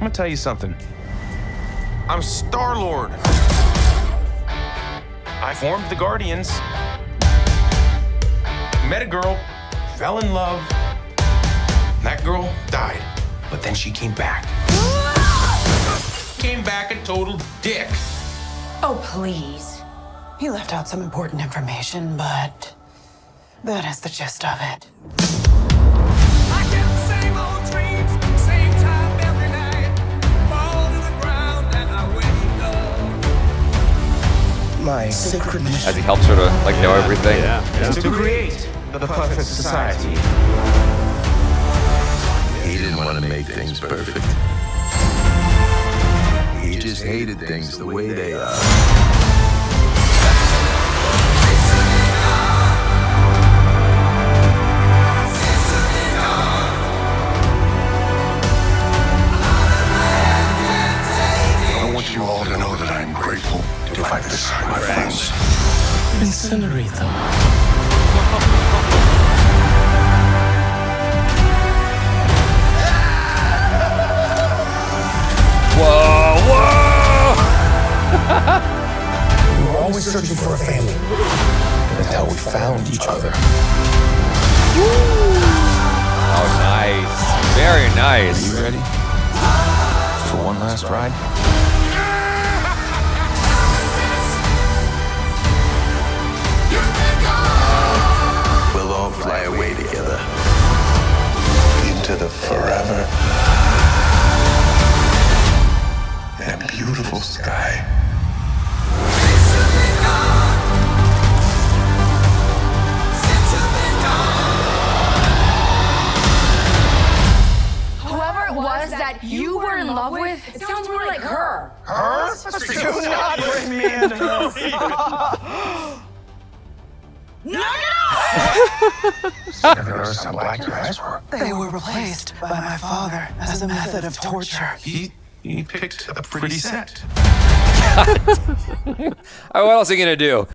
I'm gonna tell you something. I'm Star Lord. I formed the Guardians. Met a girl, fell in love. That girl died, but then she came back. came back a total dick. Oh, please. He left out some important information, but that is the gist of it. My sacred mission As he helps her to like know everything. is to create the perfect society. He didn't want to make things perfect. He just hated things the way they are. Incinerate them. Whoa, whoa! We were always searching for a family until we found each other. Oh, nice. Very nice. Are You ready for one last ride? Into the forever and beautiful sky. Whoever it was that you were in love with, it sounds more like her. Her? Do not bring me into this. Never noticed how black your eyes were. They were replaced by my father as a method of torture. He he picked a pretty set. What else are you gonna do?